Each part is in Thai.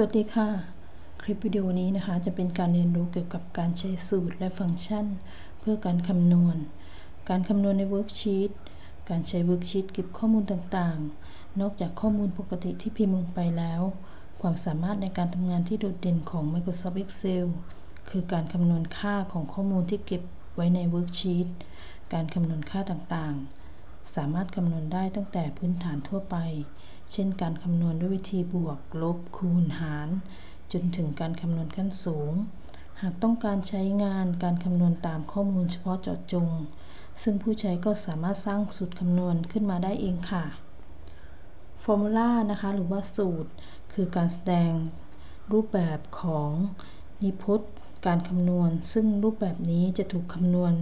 สวัสดีค่ะ คลิปวิดีโอนี้นะคะ จะเป็นการเรียนรู้เกี่ยวกับการใช้สูตรและฟังก์ชัน เพื่อการคำนวณ การคำนวณใน worksheet การใช้ worksheet เก็บข้อมูลต่างๆ นอกจากข้อมูลปกติที่พิมพ์ลงไปแล้ว ความสามารถในการทำงานที่โดดเด่นของ Microsoft Excel คือการคำนวณค่าของข้อมูลที่เก็บไว้ใน worksheet การคำนวณค่าต่างๆ สามารถคำนวณได้ตั้งแต่พื้นฐานทั่วไป เช่นการคำนวณด้วยวิธีบวก ลบ คูณ หาร จนถึงการคำนวณขั้นสูง หากต้องการใช้งานการคำนวณตามข้อมูลเฉพาะเจาะจง ซึ่งผู้ใช้ก็สามารถสร้างสูตรคำนวณขึ้นมาได้เองค่ะ Formula นะคะ หรือว่าสูตร คือการแสดงรูปแบบของนิพจน์การคำนวณ ซึ่งรูปแบบนี้จะถูกคำนวณ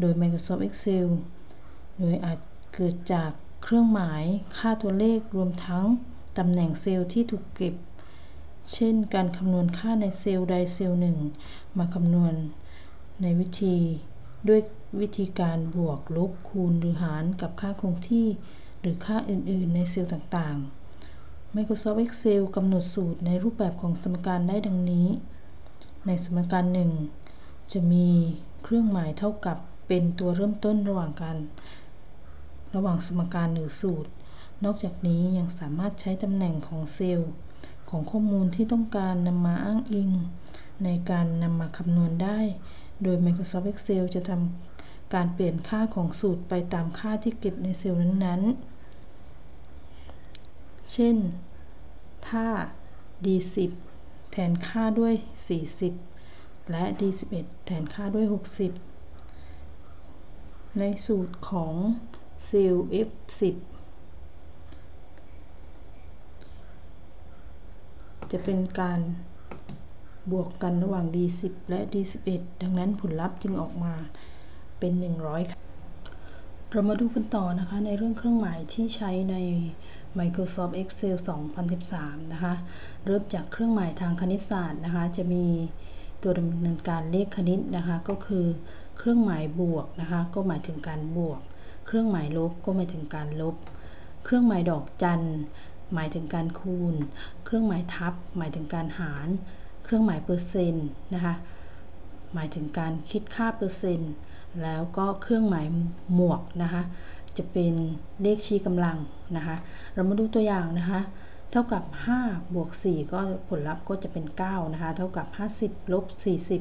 โดย Microsoft Excel โดยอาจเกิดจาก เครื่องหมาย ค่าตัวเลขรวมทั้งตำแหน่งเซลล์ที่ถูกเก็บ เช่น การคำนวณค่าในเซลล์ใดเซลล์หนึ่ง มาคำนวณในวิธีด้วยวิธีการบวกลบคูณหรือหารกับค่าคงที่ หรือค่าอื่น ๆ ในเซลล์ต่างๆ Microsoft Excel กำหนดสูตรในรูปแบบของสมการได้ดังนี้ ในสมการหนึ่งจะมีเครื่องหมายเท่ากับเป็นตัวเริ่มต้นระหว่างกา ระหว่างสมการหรือสูตร นอกจากนี้ยังสามารถใช้ตำแหน่งของเซลล์ ของข้อมูลที่ต้องการนำมาอ้างอิง ในการนำมาคำนวณได้ โดย Microsoft Excel จะทำการเปลี่ยนค่าของสูตรไปตามค่าที่เก็บในเซลล์นั้นๆ เช่น ถ้า D10 แทนค่าด้วย 40 และ D11 แทนค่าด้วย 60 ในสูตรของ เซลล์ F10 จะเป็นการบวกกันระหว่าง D10 และ D11 ดังนั้นผลลัพธ์จึงออกมาเป็น 100ค่ะเรามาดูกันต่อนะคะในเรื่องเครื่องหมายที่ใช้ใน Microsoft Excel 2013 นะคะ เริ่มจากเครื่องหมายทางคณิตศาสตร์นะคะ จะมีตัวดำเนินการเลขคณิตนะคะ ก็คือเครื่องหมายบวกนะคะ ก็หมายถึงการบวก เครื่องหมายลบก็หมายถึงการลบ เครื่องหมายดอกจัน หมายถึงการคูณ เครื่องหมายทับ หมายถึงการหาร เครื่องหมายเปอร์เซ็นต์นะคะหมายถึงการคิดค่าเปอร์เซ็นต์ แล้วก็เครื่องหมายหมวกนะคะจะเป็นเลขชี้กำลังนะคะเรามาดูตัวอย่างนะคะเท่ากับ 5 บวก 4 ก็ผลลัพธ์ก็จะเป็น 9 นะคะ เท่ากับ 50 ลบ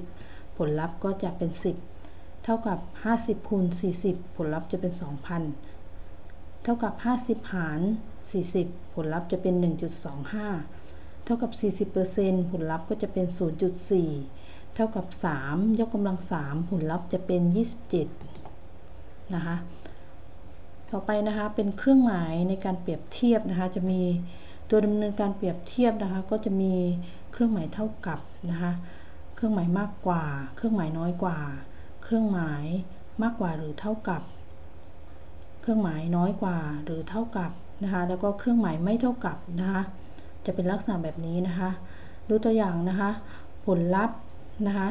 40 ผลลัพธ์ก็จะเป็น 10 เท่ากับ 50คูณ40 ผลลัพธ์จะเป็น 2,000 เท่ากับ 50 หาร 40 ผลลัพธ์จะเป็น 1.25 เท่ากับ 40%ผลลัพธ์ก็จะเป็น 0.4 เท่ากับ 3 ยกกำลัง 3 ผลลัพธ์จะเป็น 27 นะคะ ต่อไปนะคะเป็นเครื่องหมายในการเปรียบเทียบนะคะ จะมีตัวดำเนินการเปรียบเทียบนะคะ ก็จะมีเครื่องหมายเท่ากับนะคะ เครื่องหมายมากกว่า เครื่องหมายน้อยกว่า เครื่องหมายมากกว่าหรือเท่ากับ เครื่องหมายน้อยกว่าหรือเท่ากับนะคะแล้วก็เครื่องหมายไม่เท่ากับนะคะจะเป็นลักษณะแบบนี้นะคะดูตัวอย่างนะคะ ผลลัพธ์นะคะ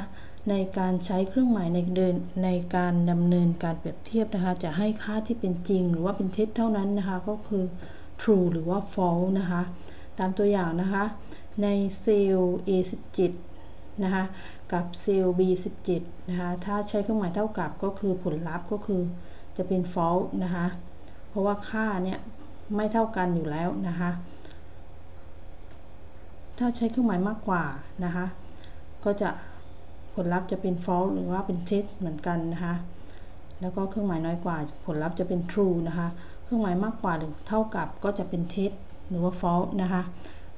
ในการใช้เครื่องหมายในเดินในการดำเนินการเปรียบเทียบนะคะ จะให้ค่าที่เป็นจริงหรือว่าเป็นเท็จเท่านั้นนะคะ ก็คือ true หรือว่า false นะคะ ตามตัวอย่างนะคะ ในเซลล์ A17 นะคะกับเซลล์ B17 นะคะถ้าใช้เครื่องหมายเท่ากับก็คือผลลัพธ์ก็คือจะเป็น false นะคะเพราะว่าค่าเนี่ยไม่เท่ากันอยู่แล้วนะคะถ้าใช้เครื่องหมายมากกว่านะคะก็จะผลลัพธ์จะเป็น false หรือว่าเป็น tet เหมือนกันนะคะแล้วก็เครื่องหมายน้อยกว่า ผลลัพธ์จะเป็น true นะคะเครื่องหมายมากกว่าหรือเท่ากับก็จะเป็น tet หรือว่า false นะคะ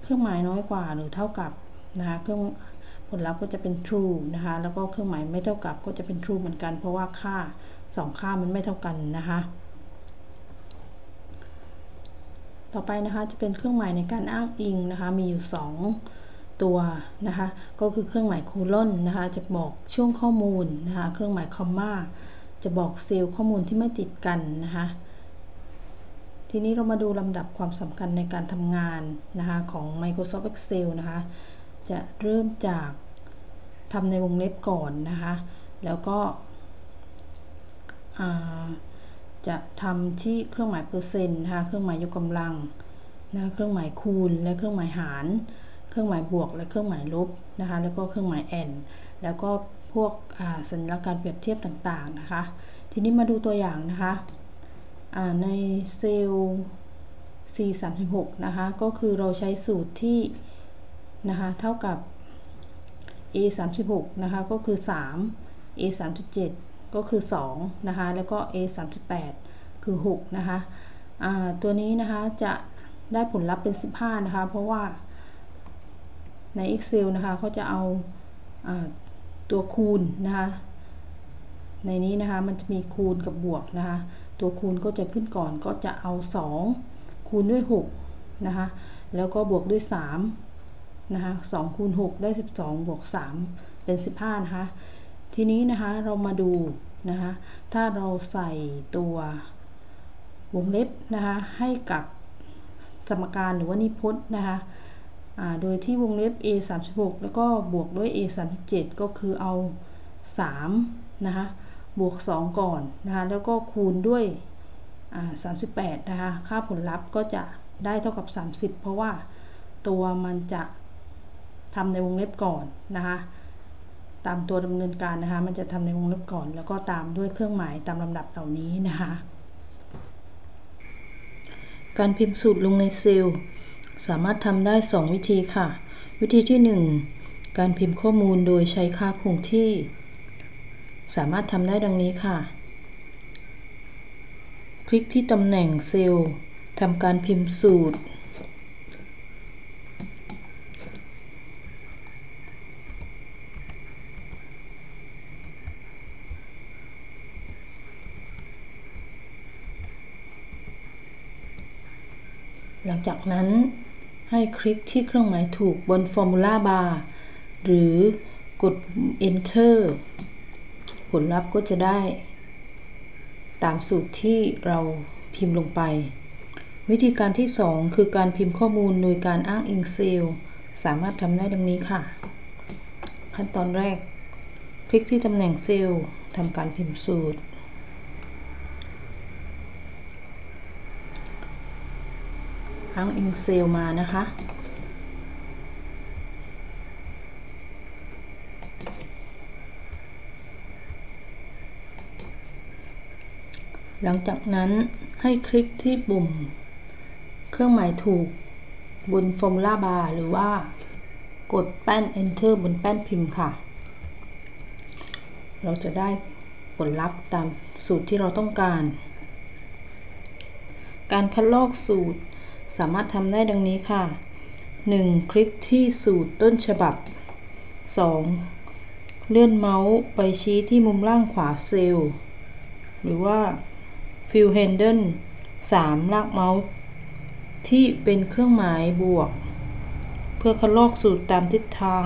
เครื่องหมายน้อยกว่าหรือเท่ากับนะคะเครื่อง ลลัพธ์ก็จะเป็น true นะคะ แล้วก็เครื่องหมายไม่เท่ากับก็จะเป็น true เหมือนกัน เพราะว่าค่า 2 ค่ามันไม่เท่ากันนะคะ ต่อไปนะคะจะเป็นเครื่องหมายในการอ้างอิงนะคะ มีอยู่ 2 ตัวนะคะ ก็คือเครื่องหมายโคลอนนะคะ จะบอกช่วงข้อมูลนะคะ เครื่องหมายคอมมาจะบอกเซลล์ข้อมูลที่ไม่ติดกันนะคะทีนี้เรามาดูลำดับความสำคัญในการทำงานนะคะของ Microsoft Excel นะคะ จะเริ่มจาก ทำในวงเล็บก่อนนะคะ แล้วก็จะทำที่เครื่องหมายเปอร์เซ็นต์นะคะ เครื่องหมายยกกำลังนะเครื่องหมายคูณ และเครื่องหมายหาร เครื่องหมายบวก และเครื่องหมายลบนะคะ แล้วก็เครื่องหมายแอนแล้วก็พวกสัญลักษณ์การเปรียบเทียบต่างๆนะคะ ทีนี้มาดูตัวอย่างนะคะในเซลล์ C36 นะคะ ก็คือเราใช้สูตรที่นะคะ เท่ากับ A 36นะคะก็คือ 3 A 37ก็คือ 2 นะคะ แล้วก็ A 38คือ 6 นะคะตัวนี้นะคะจะได้ผลลัพธ์เป็น 15 นะคะ เพราะว่าใน Excel นะคะเขาจะเอาตัวคูณนะคะในนี้นะคะมันจะมีคูณกับบวกนะคะตัวคูณก็จะขึ้นก่อนก็จะเอา 2 คูณด้วย6นะคะแล้วก็บวกด้วย 3 นะคะ2คูณ6ได้12บวก3เป็น15นะคะ ทีนี้นะคะเรามาดูนะคะ ถ้าเราใส่ตัววงเล็บนะคะให้กับสมการหรือว่านิพจน์นะคะโดยที่วงเล็บ a 36แล้วก็บวกด้วย a 37ก็คือเอา3นะคะบวก 2 ก่อนนะคะแล้วก็คูณด้วย38นะคะค่าผลลัพธ์ก็จะได้เท่ากับ 30 เพราะว่าตัวมันจะ ทำในวงเล็บก่อนนะคะตามตัวดำเนินการนะคะ มันจะทำในวงเล็บก่อน แล้วก็ตามด้วยเครื่องหมายตามลำดับเหล่านี้นะคะ การพิมพ์สูตรลงในเซลล์สามารถทำได้ 2 วิธีค่ะ วิธีที่ 1 การพิมพ์ข้อมูลโดยใช้ค่าคงที่ สามารถทำได้ดังนี้ค่ะ คลิกที่ตำแหน่งเซลล์ทำการพิมพ์สูตร หลังจากนั้นให้คลิกที่เครื่องหมายถูกบน Formula Bar หรือกด Enter ผลลัพธ์ก็จะได้ ตามสูตรที่เราพิมพ์ลงไป วิธีการที่ 2 คือการพิมพ์ข้อมูลโดยการอ้างอิงเซลล์ สามารถทำได้ดังนี้ค่ะ ขั้นตอนแรก คลิกที่ตำแหน่งเซลล์ทำการพิมพ์สูตร อ้งอิงเซลมานะคะ หลังจากนั้นให้คลิกที่ปุ่ม เครื่องหมายถูกบน Formula Bar หรือว่ากดแป้น Enter บนแป้นพิมพ์ค่ะ เราจะได้ผลลัพธ์ตามสูตรที่เราต้องการ การคัดลอกสูตร สามารถทำได้ดังนี้ค่ะ 1. คลิกที่สูตรต้นฉบับ 2. เลื่อนเมาส์ไปชี้ที่มุมล่างขวาเซลล์หรือว่า Fill Handle 3. ลากเมาส์ที่เป็นเครื่องหมายบวก เพื่อคัดลอกสูตรตามทิศทาง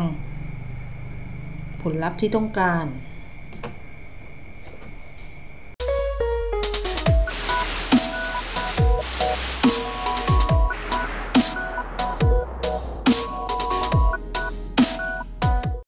ผลลัพธ์ที่ต้องการ